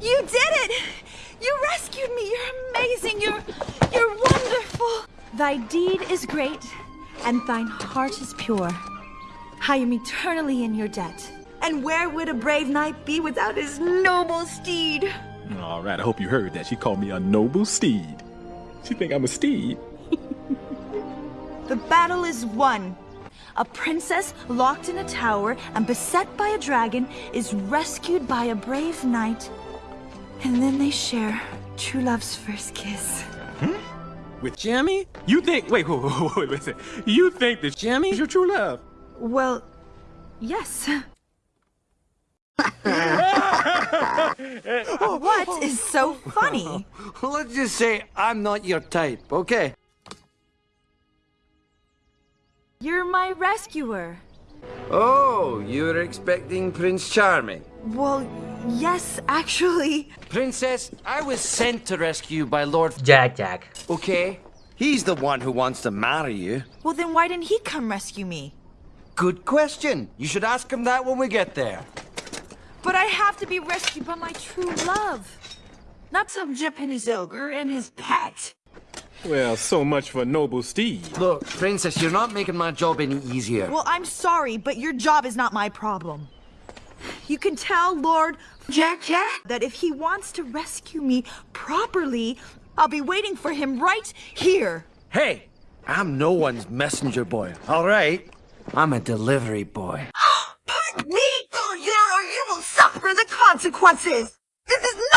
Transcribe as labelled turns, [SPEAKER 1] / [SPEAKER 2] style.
[SPEAKER 1] You did it! You rescued me! You're amazing! You're... you're wonderful! Thy deed is great, and thine heart is pure. I am eternally in your debt. And where would a brave knight be without his noble steed?
[SPEAKER 2] All right, I hope you heard that. She called me a noble steed. She think I'm a steed.
[SPEAKER 1] The battle is won. A princess locked in a tower and beset by a dragon is rescued by a brave knight. And then they share true love's first kiss. Hmm?
[SPEAKER 2] With Jimmy? You think? Wait, wait, wait, wait, wait, wait. You think that Jimmy's your true love?
[SPEAKER 1] Well, yes. what is so funny?
[SPEAKER 3] Let's just say I'm not your type, okay?
[SPEAKER 1] You're my rescuer.
[SPEAKER 3] Oh, you were expecting Prince Charming.
[SPEAKER 1] Well, yes, actually.
[SPEAKER 3] Princess, I was sent to rescue you by Lord
[SPEAKER 4] Jack Jack.
[SPEAKER 3] okay? He's the one who wants to marry you.
[SPEAKER 1] Well, then why didn't he come rescue me?
[SPEAKER 3] Good question. You should ask him that when we get there.
[SPEAKER 1] But I have to be rescued by my true love. Not some Japanese ogre and his pet.
[SPEAKER 2] Well, so much for noble steed.
[SPEAKER 3] Look, Princess, you're not making my job any easier.
[SPEAKER 1] Well, I'm sorry, but your job is not my problem. You can tell Lord Jack Jack that if he wants to rescue me properly, I'll be waiting for him right here.
[SPEAKER 3] Hey, I'm no one's messenger boy, all right? I'm a delivery boy.
[SPEAKER 5] Pardon me, or you, or you will suffer the consequences. This is not